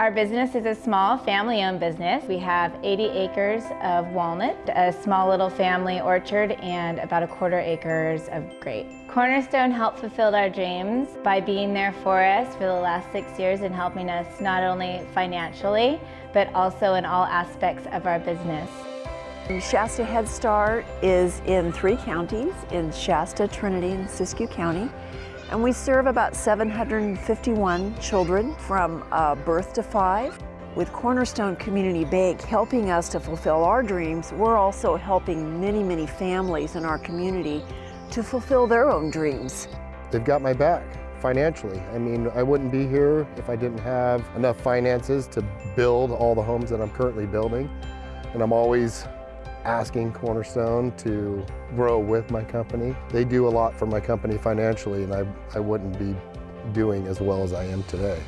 Our business is a small family-owned business. We have 80 acres of walnut, a small little family orchard, and about a quarter acres of grape. Cornerstone helped fulfill our dreams by being there for us for the last six years and helping us not only financially, but also in all aspects of our business. Shasta Head Start is in three counties, in Shasta, Trinity, and Siskiyou County. And we serve about 751 children from uh, birth to five. With Cornerstone Community Bank helping us to fulfill our dreams, we're also helping many, many families in our community to fulfill their own dreams. They've got my back financially. I mean, I wouldn't be here if I didn't have enough finances to build all the homes that I'm currently building. And I'm always asking Cornerstone to grow with my company. They do a lot for my company financially and I, I wouldn't be doing as well as I am today.